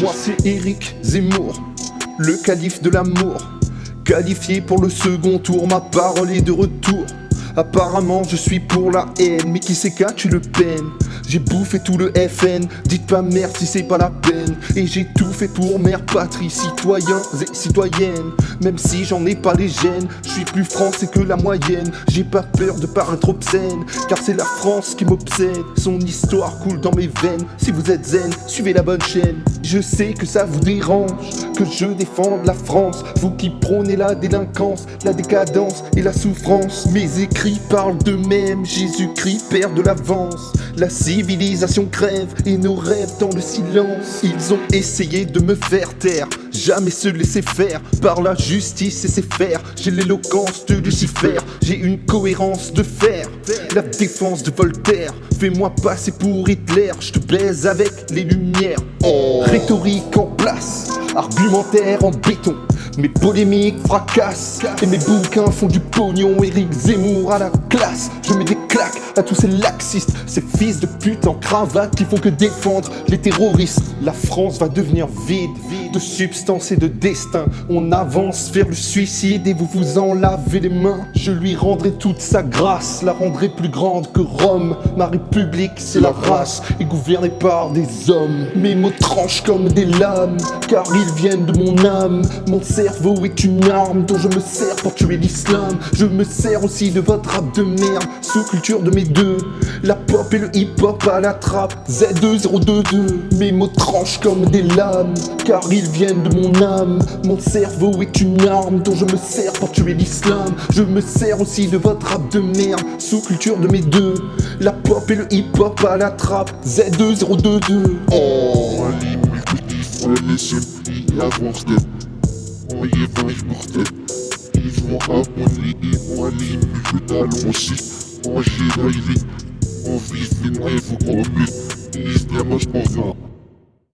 Moi c'est Eric Zemmour, le calife de l'amour. Qualifié pour le second tour, ma parole est de retour. Apparemment je suis pour la haine, mais qui sait tu le peines? J'ai bouffé tout le FN, dites pas merde si c'est pas la peine. Et j'ai tout fait pour mère patrie, citoyens et citoyennes. Même si j'en ai pas les gènes, je suis plus français que la moyenne. J'ai pas peur de paraître obscène, car c'est la France qui m'obsède. Son histoire coule dans mes veines, si vous êtes zen, suivez la bonne chaîne. Je sais que ça vous dérange, que je défende la France. Vous qui prônez la délinquance, la décadence et la souffrance. Mes écrits parlent d'eux-mêmes, Jésus-Christ perd de l'avance. La civilisation crève et nos rêves dans le silence. Ils ont essayé de me faire taire Jamais se laisser faire. Par la justice et ses faire J'ai l'éloquence de Lucifer. J'ai une cohérence de fer La défense de Voltaire. Fais-moi passer pour Hitler Je te baise avec les lumières. Rhétorique en place Argumentaire en béton mes polémiques fracassent et mes bouquins font du pognon. Eric Zemmour à la classe Je mets des claques à tous ces laxistes Ces fils de pute en cravate qui font que défendre les terroristes. La France va devenir vide, vide de substance et de destin. On avance vers le suicide et vous vous en lavez les mains. Je lui rendrai toute sa grâce, la rendrai plus grande que Rome. Ma république c'est la race et gouvernée par des hommes. Mes mots tranchent comme des lames car ils viennent de mon âme. Mon cerveau est une arme dont je me sers pour tuer l'islam. Je me sers aussi de votre rap de merde Sous-culture de mes deux. La pop et le hip-hop à la trappe Z2022 Mes mots tranchent comme des lames Car ils viennent de mon âme. Mon cerveau est une arme dont je me sers pour tuer l'islam. Je me sers aussi de votre rap de merde Sous-culture de mes deux. La pop et le hip-hop à la trappe. Z2022 Oh, mortelle Ils vont abonner, ils drivé On vise les noyés, vous promets Ils se pour ça